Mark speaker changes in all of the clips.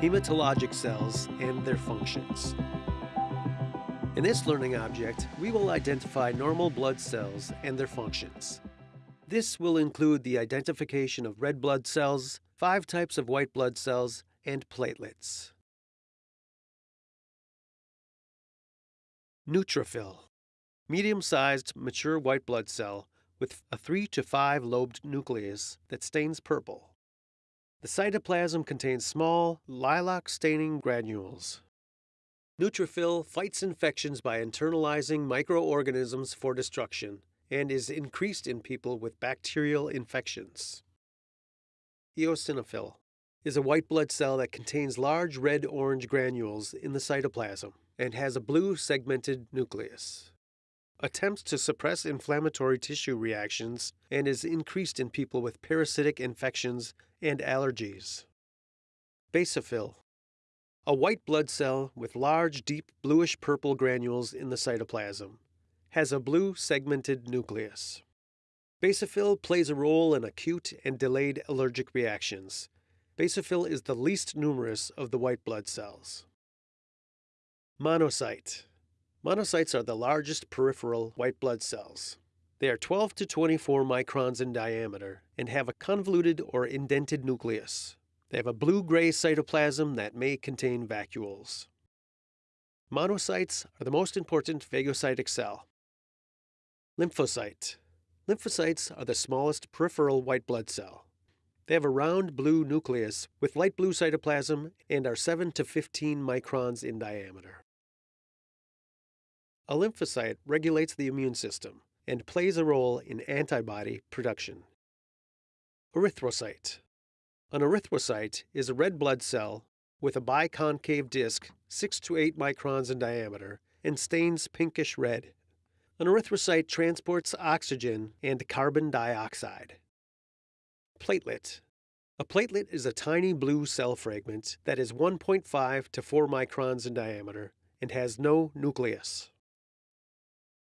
Speaker 1: Hematologic cells and their functions. In this learning object, we will identify normal blood cells and their functions. This will include the identification of red blood cells, five types of white blood cells, and platelets. Neutrophil, medium-sized mature white blood cell with a 3 to 5 lobed nucleus that stains purple. The cytoplasm contains small, lilac staining granules. Neutrophil fights infections by internalizing microorganisms for destruction and is increased in people with bacterial infections. Eosinophil is a white blood cell that contains large red-orange granules in the cytoplasm and has a blue segmented nucleus. Attempts to suppress inflammatory tissue reactions and is increased in people with parasitic infections and allergies. Basophil, a white blood cell with large, deep bluish purple granules in the cytoplasm, has a blue segmented nucleus. Basophil plays a role in acute and delayed allergic reactions. Basophil is the least numerous of the white blood cells. Monocyte. Monocytes are the largest peripheral white blood cells. They are 12 to 24 microns in diameter and have a convoluted or indented nucleus. They have a blue-gray cytoplasm that may contain vacuoles. Monocytes are the most important phagocytic cell. Lymphocyte. Lymphocytes are the smallest peripheral white blood cell. They have a round blue nucleus with light blue cytoplasm and are 7 to 15 microns in diameter. A lymphocyte regulates the immune system and plays a role in antibody production. Erythrocyte. An erythrocyte is a red blood cell with a biconcave disc 6 to 8 microns in diameter and stains pinkish red. An erythrocyte transports oxygen and carbon dioxide. Platelet. A platelet is a tiny blue cell fragment that is 1.5 to 4 microns in diameter and has no nucleus.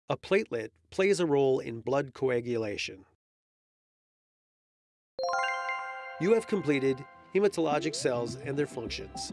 Speaker 1: A platelet plays a role in blood coagulation. You have completed hematologic cells and their functions.